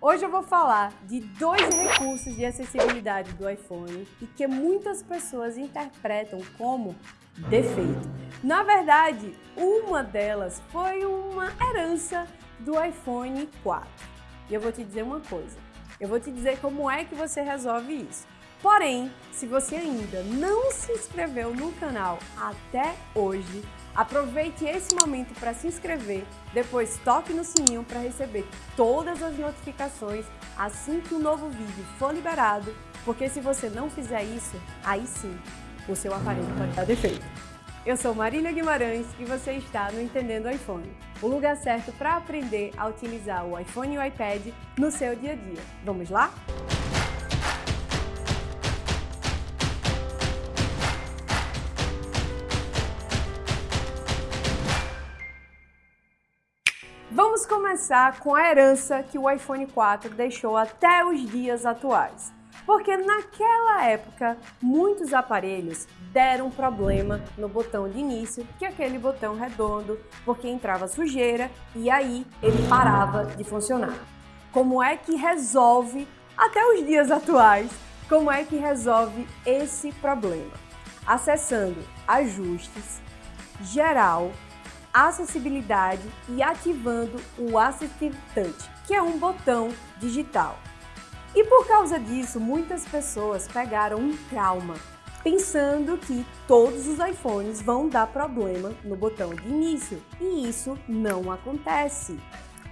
Hoje eu vou falar de dois recursos de acessibilidade do iPhone e que muitas pessoas interpretam como defeito. Na verdade, uma delas foi uma herança do iPhone 4. E eu vou te dizer uma coisa, eu vou te dizer como é que você resolve isso. Porém, se você ainda não se inscreveu no canal até hoje, aproveite esse momento para se inscrever, depois toque no sininho para receber todas as notificações assim que um novo vídeo for liberado, porque se você não fizer isso, aí sim, o seu aparelho pode dar defeito. Eu sou Marília Guimarães e você está no Entendendo iPhone, o lugar certo para aprender a utilizar o iPhone e o iPad no seu dia a dia. Vamos lá? Vamos começar com a herança que o iPhone 4 deixou até os dias atuais. Porque naquela época, muitos aparelhos deram problema no botão de início, que é aquele botão redondo, porque entrava sujeira e aí ele parava de funcionar. Como é que resolve, até os dias atuais, como é que resolve esse problema? Acessando Ajustes, Geral, acessibilidade e ativando o Assistive Touch, que é um botão digital. E por causa disso, muitas pessoas pegaram um trauma, pensando que todos os iPhones vão dar problema no botão de início, e isso não acontece.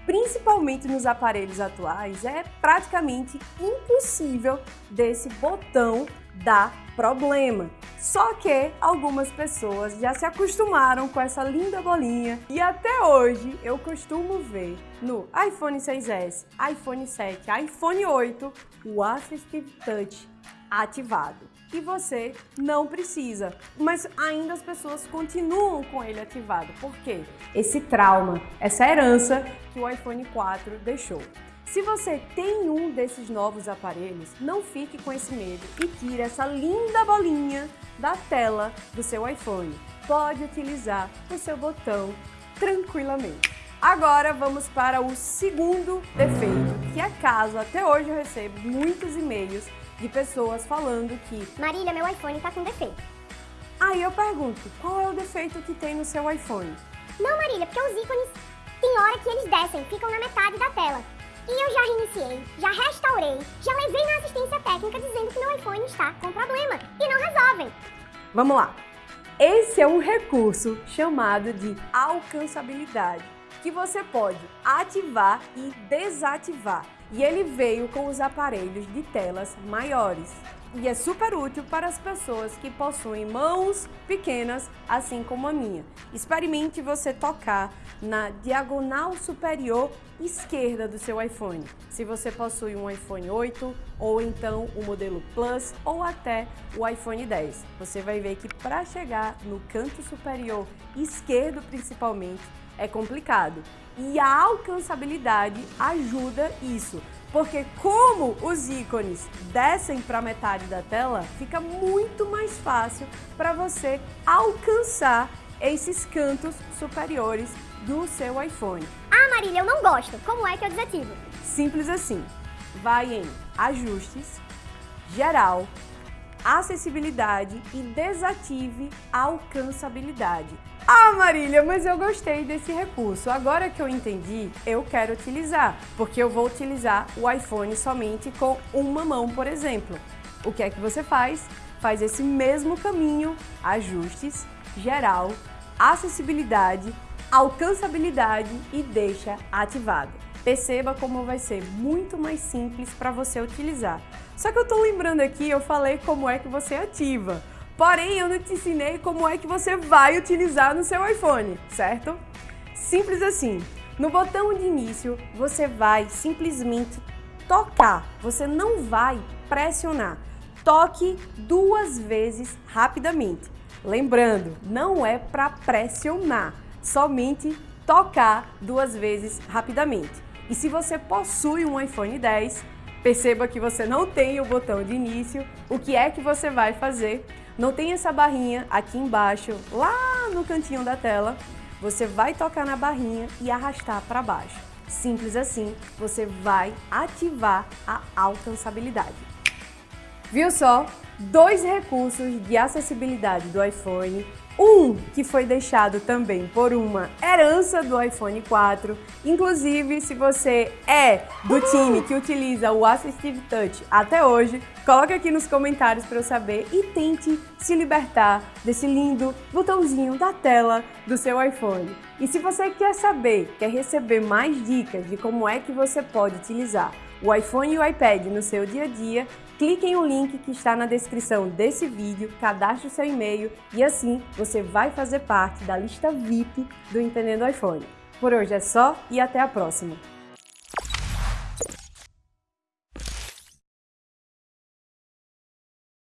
Principalmente nos aparelhos atuais, é praticamente impossível desse botão dar problema. Só que algumas pessoas já se acostumaram com essa linda bolinha e até hoje eu costumo ver no iPhone 6S, iPhone 7, iPhone 8 o Assistive Touch ativado. E você não precisa, mas ainda as pessoas continuam com ele ativado. Por quê? Esse trauma, essa herança que o iPhone 4 deixou. Se você tem um desses novos aparelhos, não fique com esse medo e tire essa linda bolinha da tela do seu iPhone. Pode utilizar o seu botão tranquilamente. Agora vamos para o segundo defeito, que é caso até hoje eu recebo muitos e-mails de pessoas falando que Marília, meu iPhone está com defeito. Aí eu pergunto, qual é o defeito que tem no seu iPhone? Não, Marília, porque os ícones, tem hora que eles descem, ficam na metade da tela. Reiniciei, já restaurei, já levei na assistência técnica dizendo que meu iPhone está com problema e não resolvem. Vamos lá. Esse é um recurso chamado de alcançabilidade, que você pode ativar e desativar. E ele veio com os aparelhos de telas maiores e é super útil para as pessoas que possuem mãos pequenas, assim como a minha. Experimente você tocar na diagonal superior esquerda do seu iPhone. Se você possui um iPhone 8 ou então o modelo Plus ou até o iPhone 10, você vai ver que para chegar no canto superior esquerdo principalmente é complicado. E a alcançabilidade ajuda isso, porque como os ícones descem para metade da tela, fica muito mais fácil para você alcançar esses cantos superiores do seu iPhone. Ah, Marília, eu não gosto. Como é que eu desativo? Simples assim. Vai em Ajustes, Geral, Acessibilidade e desative a alcançabilidade. Ah, Marília, mas eu gostei desse recurso. Agora que eu entendi, eu quero utilizar, porque eu vou utilizar o iPhone somente com uma mão, por exemplo. O que é que você faz? Faz esse mesmo caminho, ajustes, geral, acessibilidade, alcançabilidade e deixa ativado. Perceba como vai ser muito mais simples para você utilizar. Só que eu estou lembrando aqui, eu falei como é que você ativa. Porém, eu não te ensinei como é que você vai utilizar no seu iPhone, certo? Simples assim. No botão de início, você vai simplesmente tocar. Você não vai pressionar. Toque duas vezes rapidamente. Lembrando, não é para pressionar, somente tocar duas vezes rapidamente. E se você possui um iPhone 10, perceba que você não tem o botão de início, o que é que você vai fazer? Não tem essa barrinha aqui embaixo, lá no cantinho da tela, você vai tocar na barrinha e arrastar para baixo. Simples assim, você vai ativar a alcançabilidade. Viu só? Dois recursos de acessibilidade do iPhone um que foi deixado também por uma herança do iPhone 4. Inclusive, se você é do time que utiliza o Assistive Touch até hoje, coloque aqui nos comentários para eu saber e tente se libertar desse lindo botãozinho da tela do seu iPhone. E se você quer saber, quer receber mais dicas de como é que você pode utilizar o iPhone e o iPad no seu dia a dia, clique em um link que está na descrição desse vídeo, cadastre o seu e-mail e assim você vai fazer parte da lista VIP do Entendendo iPhone. Por hoje é só e até a próxima!